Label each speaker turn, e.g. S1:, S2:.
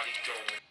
S1: body going.